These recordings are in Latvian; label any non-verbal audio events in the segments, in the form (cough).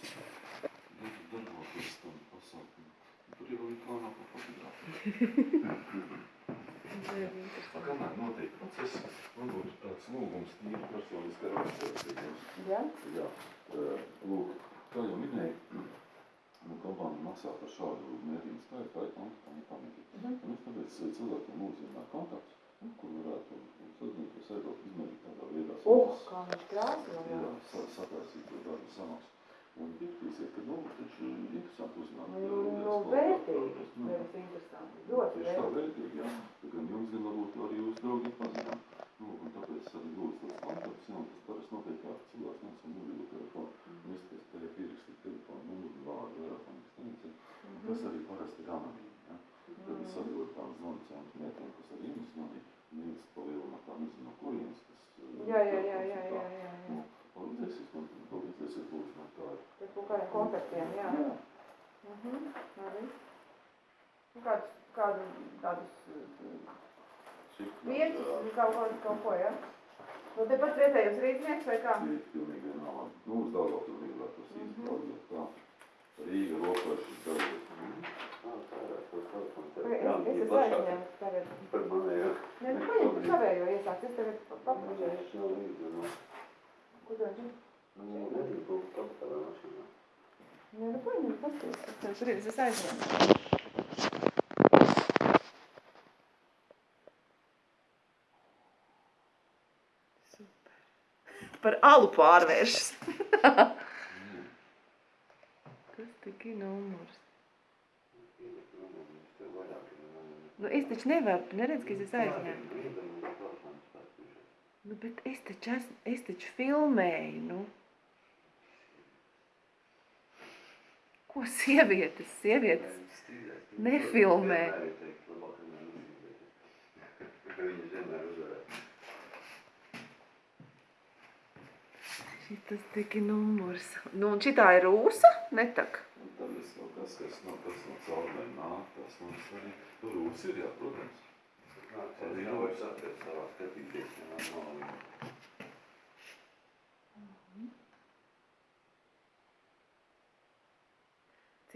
darboties, darboties tam pasākumam. Tur jau ir plānā pa fotogrāfiju. Kamēr notiek process, man būtu tāds lūgums tīri personiskā raksturīgums. Jā? Jā, eh, lūk, kā jau minēju, nu, kompānija maksā par šādu mērījumu skaitu, kā tam pamīgi. Mhm. Un es tāpēc eh, cilvēkiem uzzināju kontaktus, nu, kur varētu sazināties Eiropas izmērīt tādā veidā. Uh, kā viņš krāsno, jā. Jā, sa- saprāsīt to darbu samaksu. Un piektīsiet, ka, nu, taču interesanti uzzināt. Nu, nu, viens vērtīgi, kontaktus. Nu, nevis interesanti. Ļoti Tieši tā vērtīgi. vērtīgi, jā. Gan jums, gan varbūt arī jūs draugi pazinām. Nu, un tāpēc arī lūdzu tos kontaktus, jā, tas parasti notiek kā cilvēks nāc un mobilo telefonu. Un es pēc te pierakstīt telefonu numuru, vārdu, vairāk un ekstenci. Un tas arī parasti ir anonīmi, jā. Tad es atdodu tām zvanu centru metiem, kas arī jums zvanīja. Un jūs palielināt tā nezinu, no kurienes tas. eh, Jā, jā, jā, jā, jā, jā, Nu, jā. palīdzēsiet man, palīdzēsiet lūdzu. Pēc kaut kādiem kontaktiem, jā. Jā. Mhm, arī. Nu, kādus, kādu tādus uh, mērķus, kaut ko, kaut ko, jā. Nu, te pat vietējos rīznieks vai kā? Ir pilnīgi vienalga. Nu, uz Daugavpili negribētu tos īsti Mhm. palīdzēt. Tā. Rīga, Rokašs, Daugavpils. Vai Es, es esmu aizņēmis tagad. Par manējo. Nē, nu, paņem tu savējo iesākt, es tagad pa- papražēšu. Es nav līdzi, nu. Kur tu viņš negribu kapitālā mašīnā. Nē, nu, paņem, paskaties, kas tur ir, es esmu aizņēmis. Super. Par alu pārvēršas. (laughs) Kas tik ir numurs? Nu, es taču nevaru, tu neredz, ka es esmu aizņēmis. Nu, bet es taču, esmu, es taču filmēju, nu. Ko sievietes, sievietes? Nefilmē. Šitas tik ir numurs. Nu, un šitā ir rūsa? Netak. Un tad es kaut kas, kas no, kas no caurmēm nāk, tas mums arī. Tur rūs ir, jā, protams. Arī nav vairs atvērt savā skatīties, ja nav nav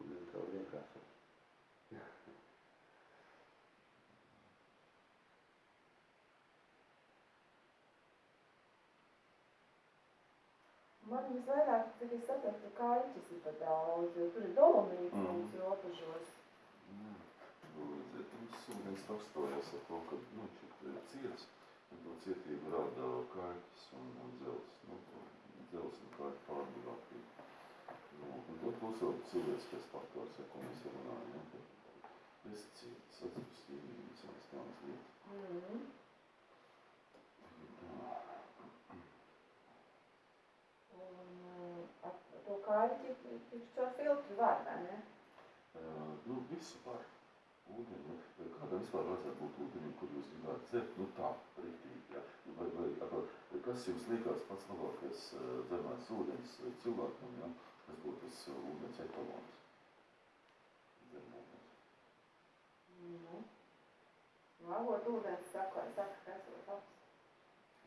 Nu, Kaut kāds pāris minūtes vajadzētu. Vēl, jā? Kas tev būtu domājis? Kur jau tā vienkārši? Man visvairāk, cik es saprotu, kaļķis ir pa daudz, jo tur ir dolomīts Mhm. mums robežos. Nu, redziet, mums ūdens rakstojas ar to, ka, nu, šit ir ciets, un to cietību rada kaļķis un, un dzels, nu, dzels un kaļķi pārbūvātība. Būs vēl cilvēciskais faktors, ja, ko mēs runājam, ja, ka pesticīdi, sadzības līmenis un tādas lietas. Tā. Un ar to kaļķi, viņš caur filtru var, vai ne? Uh, nu, visu var. Ūdeni, vai kādam vispār vajadzētu būt ūdenim, kur jūs gribētu dzert, nu tā, riktīgi, jā. Vai, vai, kas jums liekas pats labākais uh, dzermais ūdens uh, cilvēkam, jā, kas būtu tas uh, ūdens etalons? Dzermūdens. Nu. Lavot ūdens saka, saka, kas ir labs.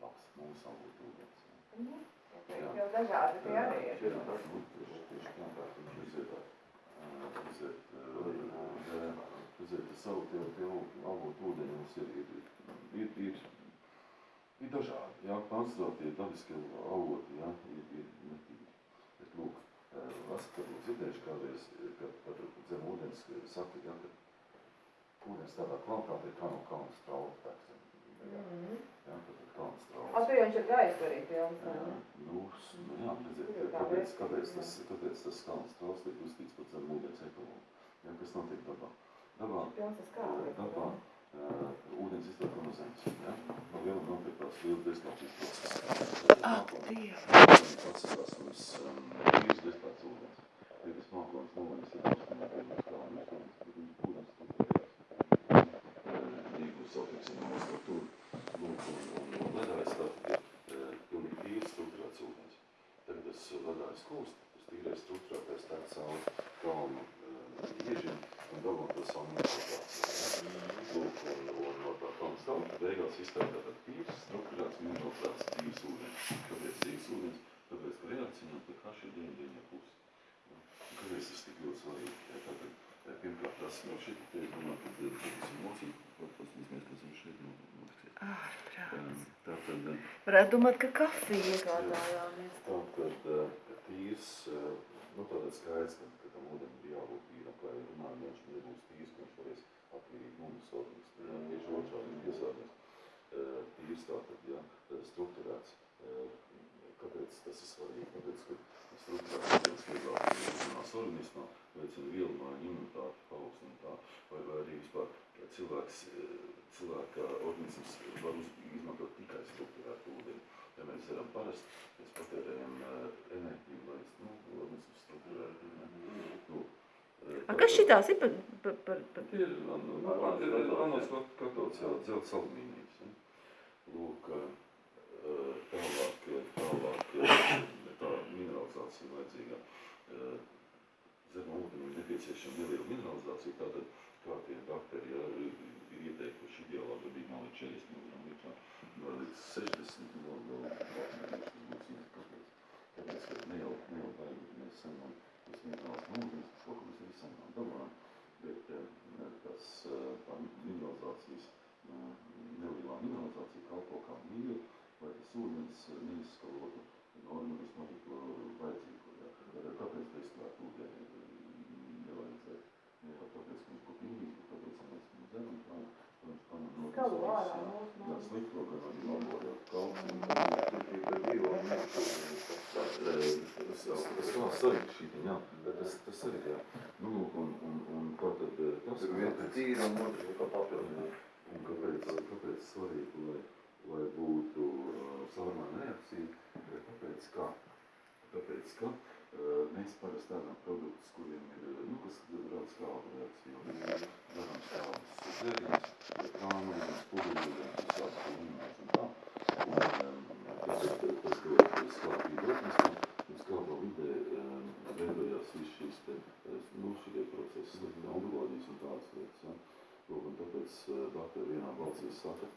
Labs, mūsu avot ūdens. Mhm. Okay, jau dažādi tie arī ir. Jā, tā, nu, tieši, tieši tā, viņš uh, iziet, uh, jā, iziet savu tie, tie avot ūdeņi mums ir, ir, ir, ir, ir dažādi, jā, koncentrētie dabiskie avoti, jā, ir, ir netīri. Bet, lūk, esat varbūt dzirdējuši kādreiz, kad, kad zem ūdens saka, jā, ka ūdens tādā kvalitātē kā no kalna strauta pēc zem, Mhm. jā, tad ir kalna strauta. A, tu jau viņš ir gaisu arī pilns, vai ne? nu, nu jā, redziet, kāpēc, kāpēc, tas, kāpēc tas kalns trauks tiek uzstīts par zem ūdens ekologu? Jā, kas notiek dabā? Dabā, dabā ūdens iztek no zemes, jā? No viena notiek tās liels deslācijas process. Ak, Dievs! Atsakās mums um, īrs deslācijas ūdens. Tie, kas māko beigās izstrādā tādu tīrs, strukturēts, mineralizēts tīrs ūdens. Kāpēc tīrs ūdens? Tāpēc, ka reakcija pie kā šī diena diena būs. Ja? Un Kāpēc tas tik ļoti svarīgi? Ja, tātad, eh, pirmkārt, tas no šeit, te, es domāju, ka eh, tas ir mocīt, paskatīsimies, kas ir šeit no mocīt. Ārprāts. Tātad, eh, Varētu domāt, ka kafiju iegādājāmies. tātad eh, tīrs, eh, nu tātad skaidrs, ka, tam ūdenim ir jābūt tīram, kā jau runājam, ja viņš nebūs tīrs, ka viņš varēs attīrīt ja, tieši otrādi piesārņos. Eh, Tīrs tātad, ja, strukturēts. Eh, Kāpēc tas ir svarīgi? Tāpēc, ka strukturēts ūdens vieglāk iezinās organismā, veicina vielu māju imunitāti, paaugstina tā, vai, vai arī vispār cilvēks, eh, cilvēka organisms var uz, izmantot tikai strukturētu ūdeni. Ja mēs darām parasti, mēs patērējam enerģiju, lai nu, organisms strukturētu. Ne? Nu, eh, A, kas šitās ir par, par, par, par Ir nu, anos katots jau dzelts alumīnijas. Ja? Lūk, eh, tālāk, eh, tā mineralizācija vajadzīga. Eh, Zem ūdenim nepieciešama neliela mineralizācija, tātad kā tie bakteri ja, ir ir ieteikuši ideālā gadījumā līdz 40 mg litrā, vai līdz 60 vēl, vēl, vēl, būs kāpēc. Tāpēc, ka ne jau, ne jau vajag, mēs saņemam tas minerāls no ūdens, šo, ko mēs arī saņemam dabā, bet eh, tas eh, tā mineralizācijas, eh, nelielā mineralizācija kalpo kā mīļa, lai tas ūdens neizskalotu no organismu arī to vajadzīgo. Ja. Eh, Kāpēc destilēt ūdeni eh, nevajadzētu? Ne jau tāpēc, ka viņš būtu mīļš, bet tāpēc, ka mēs viņu dzeram, tā, tā viņš paņem no Skalu visas, ārā jā, no- jā, no- slikto, gan arī labo, jā, kalcium, Tas vēl svarīgi šī, jā, bet tas, tas arī, jā. Nu, lūk, un, un, un kā tad, eh, tas, ir kāpēc, tīra un otrs kā papildinājums. un kāpēc, kāpēc svarīgi, lai, lai būtu uh, savarmāna reakcija, ir tāpēc, ka, tāpēc, ka uh, mēs parasti ēdam produktus, kuriem ir, uh, nu, kas reakciju, un mēs darām skābus dzērienus, prānojums, pudeļojums, visādi pudeļojums un tā. Un, tas, tas dod skābību organismam, un skābā vidē um, veidojās viss šīs te, eh, nu, šie procesi, onkoloģijas un tādas lietas, ja. Lūk, un tāpēc doktori vienā balsī saka,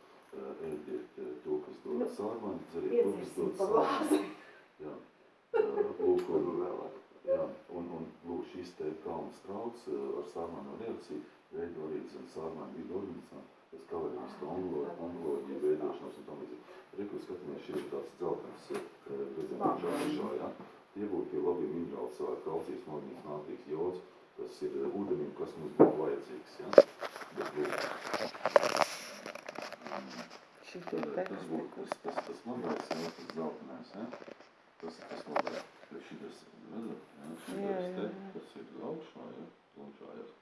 ēdiet to, kas dod sārmani, dzeriet to, kas dod glāzi. Jā. Lūk, jā, un, un lūk, šis te kalns trauks uh, ar sārmanu reakciju veido arī zem sārmanu vidu organismā, tas kavē visu onkoloģiju veidošanos un tam līdzīgi. Reku skatāmies, šī ir tāds dzeltens, uh, redzam, Labi. augšā, jā. Tie būtu tie labie minerāli, cilvēki, kalcijs, magnīs, nātrīs, jods, tas ir uh, ūdenim, kas mums būtu vajadzīgs, šito Tas būtu tas, tas, tas labais, ja, tas zeltainais, ja? Tas ir tas labais. Bet šitas, redzat, ja, Jā, šitas jā, te, jā. kas ir augšā, ja, planšājās.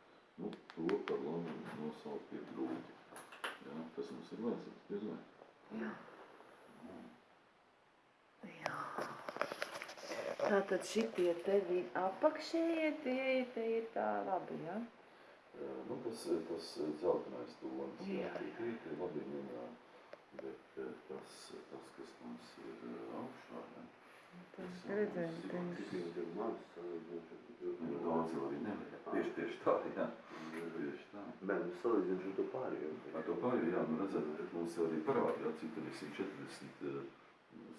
Nu, to par labu nosaukt ir grūti. Ja, tas mums ir vajadzīgs, diez vai. Jā. Jā. Tātad šitie tevi apakšējie, tie, ir- tie ir tā labi, jā? Eh, Nu, tas, tas zeltainais tonis, ja, Jā, jā. tie, tie labi minerāli. Bet eh, tas, tas, kas mums ir eh, augšā, ja, Ar nu, daudz jau arī nevajag. Tieši, tieši tā, ja. Tieši tā. Bet nu, salīdzinoši ar to pārējo. Ar to pārējo, jā, nu redzat, mums jau arī parāda, jā, cik tad ir 140, eh,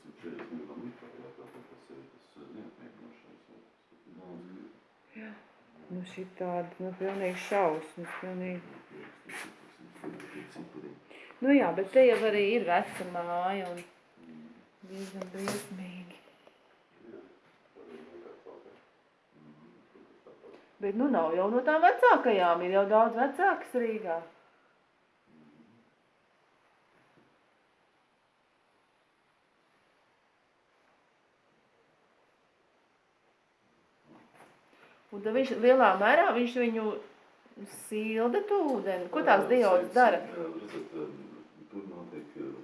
140 miljonu litrā, jā, tātad tas ir tas neapmierinošais, jā, tas ir daudz. Jā. Nu šitādi, nu pilnīgi šausmas, pilnīgi. Nu jā, bet te jau arī ir veca māja un diezgan briesmīgi. Bet nu nav jau no tām vecākajām, ir jau daudz vecākas Rīgā. Un tad viņš lielā mērā viņš viņu silda to ūdeni. Ko tās diodas dara? Jā, Redzat, eh, tur notiek eh,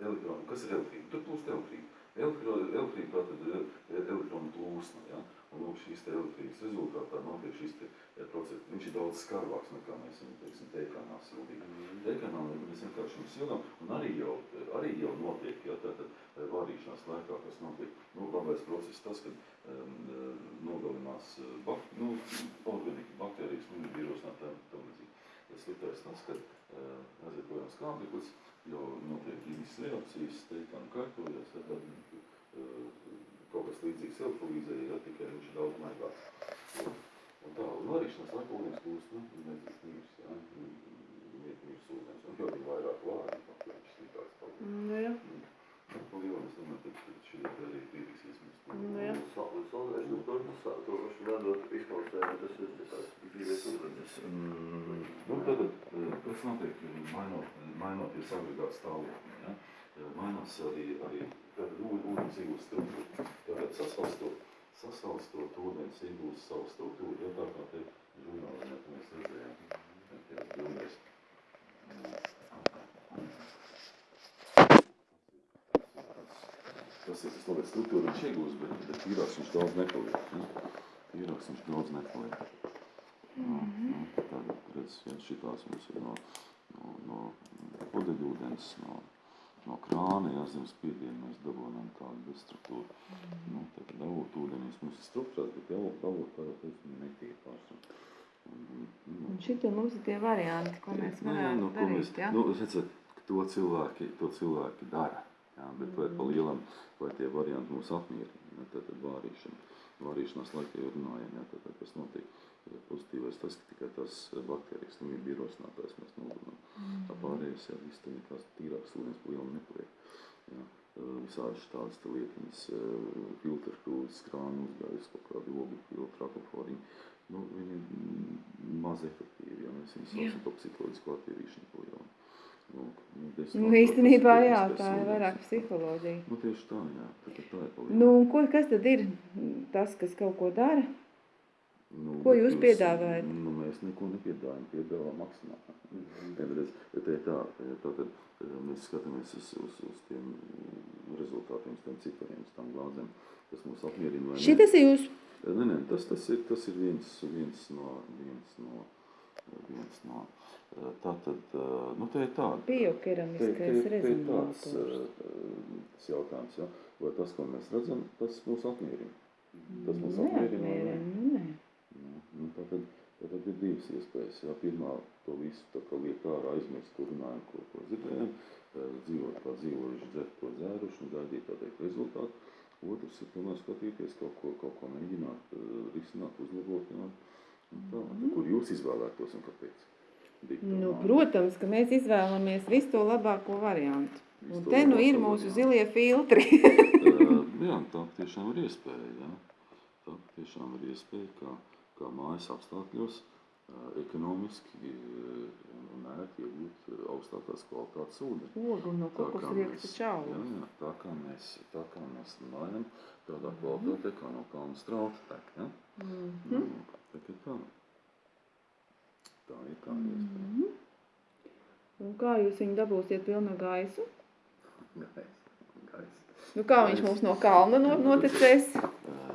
elektronu, kas ir elektrība? Tur plūst elektrība. Elektrība tātad ir elektronu plūsma, ja? Lūk, šīs te elektrības rezultātā notiek šis te process. Viņš ir daudz skarbāks nekā mēs viņu, teiksim, teikanā sildījām. Teikanā mēs vienkārši viņu sildām, un arī jau, arī jau notiek, ja, tātad eh, vārīšanās laikā, kas notiek, nu, labais process tas, kad um, nogalinās eh, bak, nu, organika, baktērijas, nu, vīrusnā, tā, tā līdzīgi. Sliktais tas, ka uh, aiziet projām skābeklis, jo notiek ķīmiskas reakcijas, teikām kārtojas, ja tad uh, kaut kas līdzīgs silfulīzē, ja tikai viņš ir daudz maigāks. Un, tā, un varīšanas laikā ūdens kļūst, nu, nezinu, mīrs, ja, mīrs ūdens, un jo viņi vairāk vārdi, no kur viņš sliktāks paliek. Nu, jā. Pa lielam es domāju, ka šī arī pieviksies mums. Nu, jā. Saulēs, nu, to pašu vedot izklausē, bet tas ir tās dzīves ūdens. Mm, Nu, tad, eh, kas notiek, mainot, mainoties agregātu stāvokli, ja? Eh, mainās arī, arī tad ūdens iegūst struktūru. Tātad sasalstot, sasalstot ūdens iegūst savu struktūru, ja tā kā te žurnālā mēs redzējām, tajās bildēs. Tas ir tas labais struktūra, viņš iegūst, bet, bet tīrāks viņš daudz nepaliek. Ja? Tīrāks viņš daudz nepaliek. Nu, nu, tad, redz, viens šitās mums ir no, no, no pudeļūdens, no, no krāna, ja zem spiedienu mēs dabonam tādu bezstruktūru. Nu, tad davot ūdenīs mums ir strukturās, bet jau davot parāt, es viņu netīri pārsvarā. Un šitie mums ir tie varianti, ko mēs Nu, jā, varētu nu, ko mēs, darīt, jā? nu, redzat, to cilvēki, to cilvēki dara. Jā, bet vai pa lielam, vai tie varianti mūs apmierina, ja, tad, tad vārīšana. Vārīšanās laikā jau runājam, ja, tad, tad, kas notiek. Pozitīvais tas, ka tikai tas baktērijas slimība ierosinātājs mēs nogunam. Tā pārējais, jā, viss tā nekās tīrāks ūdens pa lielam nepaliek. Jā. Visādi tādas lietiņas, filtru krūzes, krānu uzgājas, kaut kādi ogļu filtri, akvaforiņi. Nu, viņi ir maz efektīvi, ja mēs viņus saucam par psiholoģisku attīrīšanu pa lielam. Nu, nu, Nu, īstenībā jā, tā ir vairāk psiholoģija. Nu, tieši tā, jā, tā, tā, ir pa lielam. Nu, ko, kas tad ir tas, kas kaut ko dara? Nu, Ko jūs piedāvājat? Nu, mēs neko nepiedāvājam, piedāvājam maksimāli. Bet te ir tā, tā tad mēs skatāmies uz, uz, uz tiem rezultātiem, uz tiem cipariem, uz tām glāzēm, kas mūs apmierina ne. Šitas ir jūs, Nē, nē, tas, tas ir, tas ir viens, viens no, viens no, viens no, tā tad, nu, te ir te, biokeramiskais te ir tāds rezonators. tas jautājums, ja? vai tas, ko mēs redzam, tas mūs apmierina. Tas mūs apmierina vai ne? Nu nē. Nu, nu, tātad, tātad ir divas iespējas. Jā, pirmā to visu tā liek ārā aizmirst, ko runājam, ko, ko dzirdējam, dzīvot kā dzīvojuši, dzert ko dzēruši un gaidīt tā teikt rezultātu. Otrs ir tomēr skatīties kaut ko, kaut ko mēģināt, risināt, uzlabot, jā. Tā, tā, kur jūs izvēlētos un kāpēc? Dikta Nu, protams, ka mēs izvēlamies visu to labāko variantu. Visu Un te nu ir mūsu variantu. zilie filtri. (laughs) Jā, tā tiešām ir iespēja. Jā. Tā tiešām ir iespēja, kā, kā mājas apstākļos ekonomiski un ērti iegūt augstākās kvalitātes ūdeni. Ogu no kokosrieksta mēs- čaulas. Jā, jā, tā kā mēs, tā kā mēs runājam, tādā kvalitātē, kā no kalna strauta tek. Ja? Mhm. Nu, tā kā tā. Tā ir tā iespēja. Mhm. Un kā jūs viņu dabūsiet pilnu gaisu? (laughs) Gais, gais. Nu, kā viņš mums no kalna no, notecēs? Jā.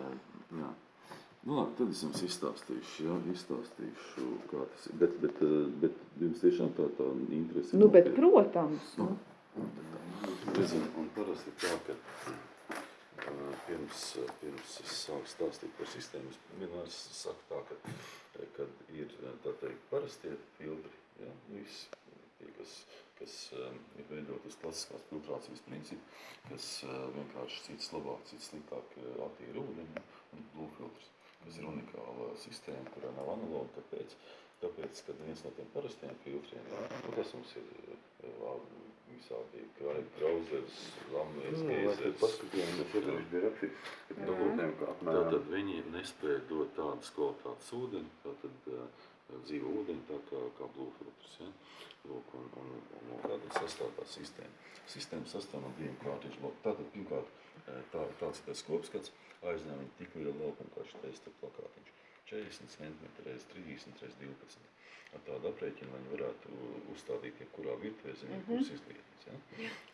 Nu, labi, tad es jums izstāstīšu, jā, izstāstīšu, kā tas ir. Bet, bet, uh, bet jums tiešām tā, tā interese. Nu, bet, protams. Nu, Nu. Redziet, un parasti tā, ka uh, pirms, pirms es sāku stāstīt par sistēmu, es vienmēr saku tā, ka, uh, kad ir, tā teikt, parastie filtri, ja, visi, tie, kas, kas ir veidot uz klasiskās filtrācijas principu, kas vienkārši cits labāk, cits sliktāk attīra ūdeni, un ir unikāla sistēma, kurā nav analoga, kāpēc? Tāpēc, kad viens no tiem parastiem filtriem, nu, kas mums ir uh, visādi krauzers, lamēs, Nu, geizers, paskatījām, bet iepriekš bija rakstīts, ka dabūtēm, ka apmēram Tātad viņi nespēja dot tādas kvalitātes ūdeni, tātad uh, dzīvo ūdeni tā kā, kā blūfiltrs. Ja? Lūk, un, un, un, un tātad sastāv tā sistēma. Sistēma sastāv no diviem kārtīšu blokiem. Tātad, pirmkārt, eh, tā, tāds ir tas kopskats, aizņem viņu tik lielu laukumu, kā šis testa plakātiņš. 40 cm reiz 30 reiz 12. Ar tādu aprēķinu, lai viņi varētu uzstādīt jebkurā virtuvē zem jebkuras izlietnes. Ja?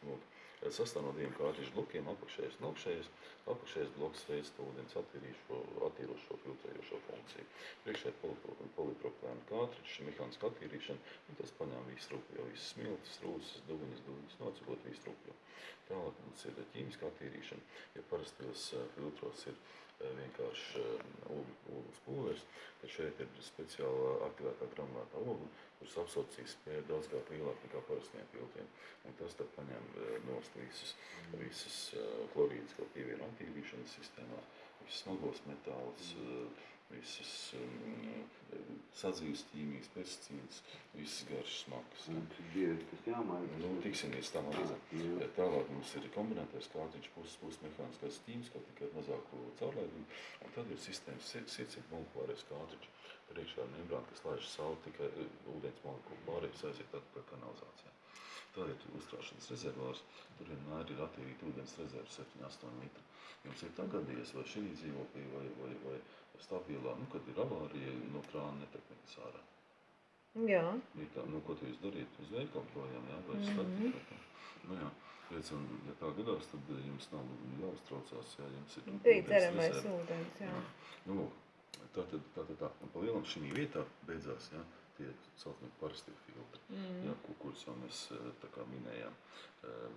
Lūk, eh, sastāv no diviem kārtīšu blokiem, apakšējais un augšējais. Apakšējais bloks veids to ūdens attīrošo, filtrējošo funkciju. Polipro- polipropilēna kārtiņš, mehāniska attīrīšana, un tas paņem visu rupju, visas smiltis, rūsas, duņas, duņas, nocibot visu rupju. Tālāk mums ir ķīmiska attīrīšana, ja parastos eh, filtros ir vienkārši ūdens pulveris, tad šeit ir speciāla aktivētā granulētā ogla, kuras absorpcijas spēja daudz kā lielāka nekā parastiem filtriem. Un tas tad paņem eh, nost visus, visus eh, klorīdus, ko pievieno attīrīšanas sistēmā, visus smagos metālus, eh, visas um, sadzīves ķīmijas, pesticīdus, visas garšas smakas. Bieži tas jāmaina? Nu, tiksim līdz tam arī. Jā. Tālāk mums ir kombinētais kārtiņš, puses puses mehāniskais tīms, kā tikai mazāku caurlaidumu, un tad ir sistēmas sirdsīt molekulārais kārtiņš. Priekšā ir membrāna, kas laiž savu tikai eh, ūdens molekulu pārējais aiziet atpakaļ kanalizācijā. Tad ir uzkrāšanas rezervārs, tur vienmēr ir attīrīta ūdens rezerves 7-8 litri. Jums ir tā gadījies, vai šī dzīvoklī, vai, vai, vai stabilā, nu, kad ir avārija, no krāna netek nekas ārā. Jā. Ir tā, nu, ko tu jūs darīt? Uz veikalu projām, jā, vai uz Mhm. statiku? Nu, jā. Redz, un, ja tā gadās, tad eh, jums nav jāuztraucās, jā, jums ir Bija ūdens dzeramais rezerve. ūdens, jā. Nu, lūk, tā tad, tā tad tā. Un pa lielam šī vietā beidzās, jā, tie saucamie parastie filtri, Mm. jā, kur, kurus jau mēs eh, tā kā minējām. Eh,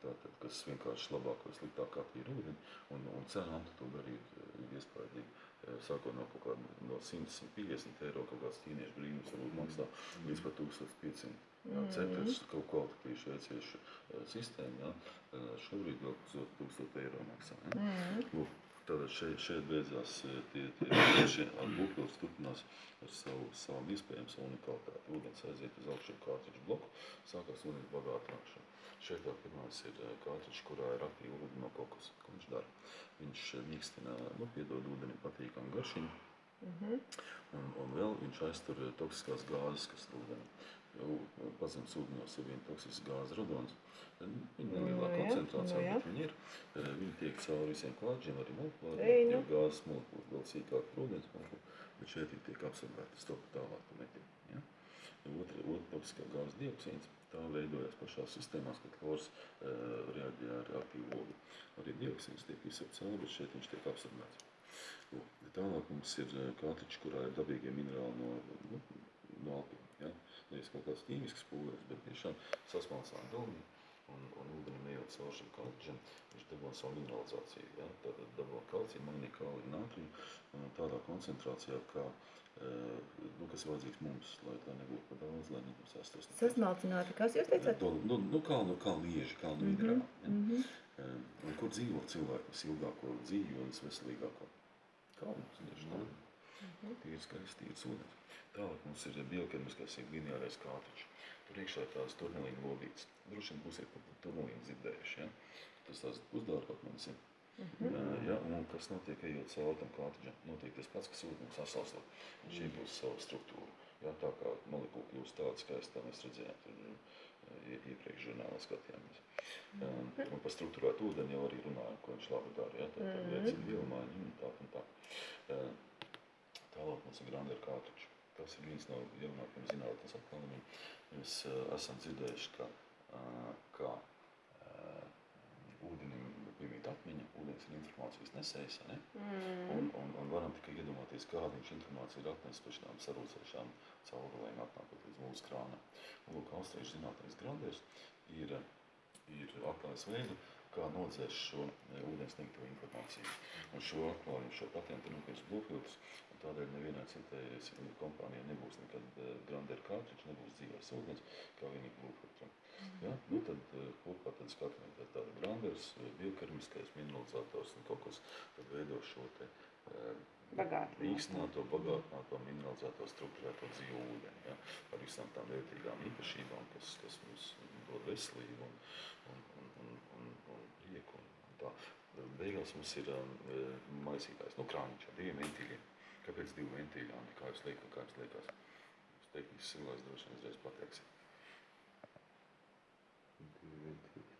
Tātad, kas vienkārši labāk vai sliktāk attīra ūdeni, un, un cenām tu to darīt eh, iespējīgi. Eh, Sākot no kaut kāda no 150 eiro, kaut kāds ķīniešu brīnums varbūt maksā līdz pat 1500. Jā, Mhm. cepures kaut kvalitatīvu šveiciešu eh, sistēmu, jā, šobrīd vēl 1000 eiro maksā. Jā. Mm. Lūk, Tātad šeit, šeit beidzās eh, tie, tie šie būvpils turpinās ar savu, savu iespējams unikalitāti. Ūdens aiziet uz augšu kārtiņu bloku, sākās ūdens bagātināšana. Šeit tā pirmais ir eh, kārtiņš, kurā ir aktīva ūdeni no kokas. Ko viņš dara? Viņš eh, mīkstina, nu, piedod ūdeni patīkamu garšiņu, Mhm. un, un vēl viņš aiztur toksiskās gāzes, kas ūdeni. Eh, pazemes ūdeņos ir viena toksiskas gāzes radons. Viņa Nu, nelielā jā, koncentrācijā, nu, jā. bet viņa ir. Eh, Viņa tiek cauri visiem klāģiem, arī molekulāriem. Nu. Jo gāzes molekulas vēl sīkāk par ūdens molekulu, bet šeit viņa tiek absorbēta stop tālāk pa meķiem. Ja? Otra, otra toksiskā gāzes dioksīns, tā veidojas pašās sistēmās, kad klors uh, reaģē ar aktīvu ogu. Arī dioksīns tiek izsaucts cauri, bet šeit viņš tiek absorbēts. Tālāk mums ir eh, katriņš, kurā ir dabīgie minerāli no, nu, no Alpiem. Ja? Nevis kaut kāds ķīmisks pūlēs, bet tiešām sasmalcām galvī un, un ūdeni ejot caur šim katriņam, viņš dabū savu mineralizāciju. Ja? Tātad dabū kalciju, magnīju, kāliju, nātriju un tādā koncentrācijā, kā, eh, nu, kas vajadzīgs mums, lai tā nebūtu par daudz, lai nenosēstos. Sasmalcināti, kas jūs teicāt? Nu, nu, nu, kalnu, kalnu ieži, kalnu Mhm, minerāli. Ja? mhm. Um, Un kur dzīvo cilvēki visilgāko dzīvi un visveselīgāko? Kalnos, tieši tā. Mhm. Tīrs skaists, tīrs ūdens. Tālāk mums ir bioķemiskais ir lineārais kātiņš. Tur iekšā ir tās turnelīna lodītes. Droši vien būsiet par turnelīnu dzirdējuši, ja? Tas tās uzdārot manis ir. Mhm. Uh, ja, un kas notiek, ejot cauri tam kātiņam? Notiek tas pats, kas ūdens sasalstot. Viņš iegūst savu struktūru. Ja, tā kā molekula kļūst tāda skaista, mēs redzējām tur ie- iepriekš žurnālā skatījāmies. Um, un par struktūrētu ūdeni jau arī runājam, ko viņš labi dara. Ja? Tā tad Mhm. veicina vielmaiņu un tā un tā. Uh, Tālāk mums ir Grander kārtiņš. Tas ir viens no jaunākajiem zinātnes atklājumiem. Mēs uh, esam dzirdējuši, ka, uh, ka uh, ūdenim piemīt atmiņa, ūdens ir informācijas nesējs, ne? Mm. Un, un, un varam tikai iedomāties, kāda viņš informācija ir atnesis par šīm sarūcējušām caurulēm atnākot līdz mūsu krānam. Un, lūk, austriešu zinātnēs Granders ir, ir atklājis veidu, kā nodzēs šo e, ūdens sniegto informāciju. Un šo atklājumu, šo patentu nopirks Bluefilters, un tādēļ nevienai citai s- kompānijai nebūs nekad e, Grander kārtiņš, nebūs dzīvais ūdens, kā vienīgi Bluefilteram. Ja? Nu, tad e, kopā tad skatāmies, tad tāda Granders, e, biokermiskais mineralizators un kaut kas, tad veido šo te e, Bagātināto. Mineralizēto, struktūrēto dzīvo ūdeni. Ja? Ar visām tām vērtīgām īpašībām, kas, kas mums dod veselību un, un, un prieku. Un, un tā. Beigās mums ir um, maisītājs, nu krāniņš ar diviem ventīļiem. Kāpēc divi ventīļi, Andi? Kā jūs liekat, kā jums liekas? Jūs tehniski cilvēks droši vien uzreiz pateiksiet.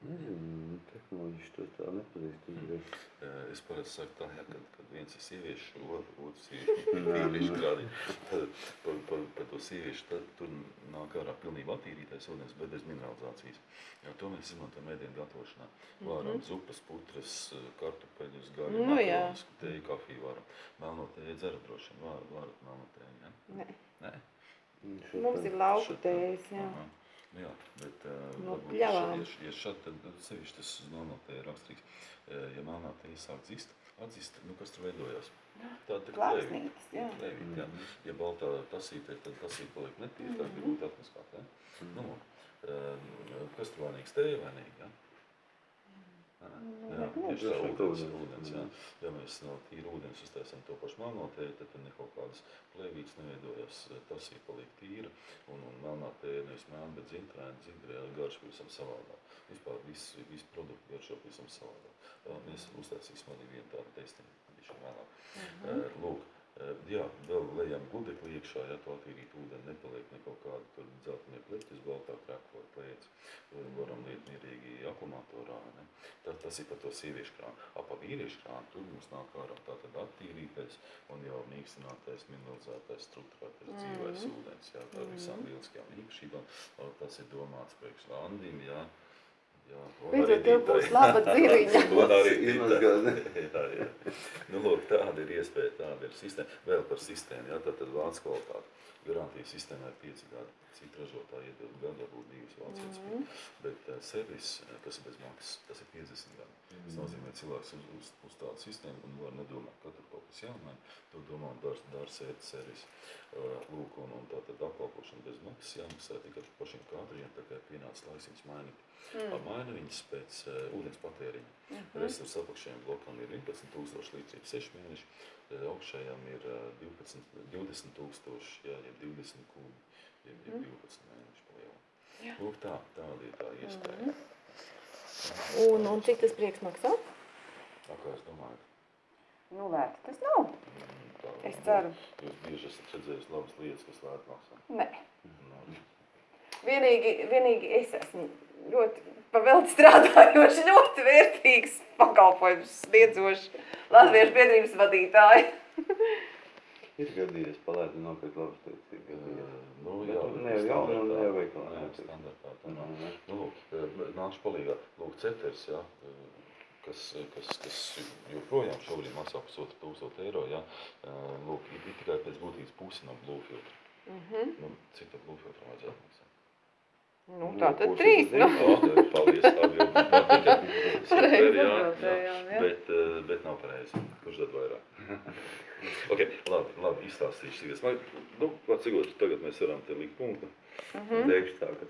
Nezinu, tehnoloģiski to tā nepazīst uzreiz. Eh, Es parasti saku tā, ja, kad, kad viens ir sieviešu, otrs, ir (laughs) (laughs) vīriešu krāniņš. Tad par, par, par to sieviešu tad tur nāk ārā pilnībā attīrītais ūdens, bet bez mineralizācijas. Jo to mēs izmantojam ēdienu gatavošanā. Vāram zupas, putras, eh, kartupeļus, gaļu, Nu jā. makaronus, teju, kafiju varam. Melno tēju dzerat droši vien, var, varat melno tēju, ja? Nē. Nē? Mums ir lauku tējas, jā. Aha. Nu jā, bet uh, No varbūt ja, ja šādi, tad nu, sevišķi tas melnātē ir raksturīgs. Uh, ja melnātē sāk dzist, atzist, nu kas tur veidojās? Tāda tā plēvīte. Plāksnītes, jā. Plēvīte, jā. Ja baltā tasīte, tad tasīte paliek netīra, tā Mhm. ir grūti atmaskāt, ne? Nu, uh, kas tur vainīgs? Teja vainīga, jā? Nē, Nu, Jā, neko. tieši tā, ūdens, ūdens. jā. Ja mēs no tīra ūdens uztaisam to pašu melnātēju, tad tur kaut kādas plēvītes neveidojas, tasī paliek tīra, un, un melnātēja nevis melna, bet zintrēna, zintrēna garš pavisam savādāk. Vispār viss, viss produkti garšo pavisam savādāk. Mēs uztaisīsim arī vienu tādu testiņu, viņš ir vēlāk. Mhm. Uh, Lūk, jā, vēl lejam gudekli iekšā, ja to attīrīt ūdeni, nepaliek ne kaut kāda tur dzeltenie pleķis, baltā krāko vai plēc. Varam liet mierīgi akumulatorā, ne? Tā, tas ir par to sieviešu krānu. A pa vīriešu krānu tur mums nāk ārā tātad attīrītais un jau mīkstinātais, mineralizētais, strukturētais Mhm. dzīvais ūdens, jā, tā ar visām lieliskajām īpašībām. Tas ir domāts priekš randim, jā. Beidzot, tev būs laba (laughs) dzīviņa. Un arī ne? (laughs) jā, jā. Nu, lūk, tāda ir iespēja, tāda ir sistēma. Vēl par sistēmu, jā, tātad vācu kvalitāte. Garantijas sistēmā ir 5 gadi. Citi ražotāji iedod gadu, varbūt divas vācijas. Mm Mhm. Bet uh, servis, eh, kas ir bez maksas, tas ir 50 gadi. Tas nozīmē, ka cilvēks uz, uz, uz tādu sistēmu un var nedomāt, ka tur kaut kas jāmaina. To domā un dara, dara sēt servis. Uh, lūk, un, un tātad apkalpošana bez maksas jāmaksā tikai par pašiem kādriem, tā kā ir pienācis laiks viņus mainīt. Mm. Maina viņas pēc uh, ūdens patēriņa. Mhm. Resursu apakšējiem blokam ir 11 tūkstoši līdz 6 mēneši, augšējām ir eh, 12, 20 tūkstoši, jā, jeb 20 kubi, jeb, jeb 12 mēneši pa lielu. Jā. Lūk tā, tāda ir tā iespēja. Un, un cik tas prieks maksā? Tā kā es domāju, Nu, vērts tas nav. mm, tā, Es ceru. Jūs bieži esat redzējis labas lietas, kas lēt maksā. Nē. Nu, Vienīgi, vienīgi es esmu ļoti pavelti strādājoši, ļoti vērtīgs pakalpojums sniedzošs Latviešu biedrības vadītāji. Ir gadījies palēt un nopirkt eh, gadījies. nu, jā, ne jau jaunu, standartā. ne jau veikalā Nē, standartā. tā. Nu, lūk, nākšu palīgā. Lūk, ceters, jā, kas, kas, kas joprojām šobrīd maksā pusotru tūkstotu eiro, jā. Lūk, ir tikai pēc būtības pusi no blue filtra. Mhm. Nu, cik tad blue filtram vajadzētu maksāt? Nu, Nu, tā tad trīs. Nu. Paldies, super, (laughs) Pareizi jā, jā. atbildējām, jā. Bet, eh, bet nav pareizi. Kurš tad vairāk? (laughs) ok, labi, labi, izstāstīšu. Man, nu, cik tagad mēs varam te likt punktu. Mhm. Teikšu tā, ka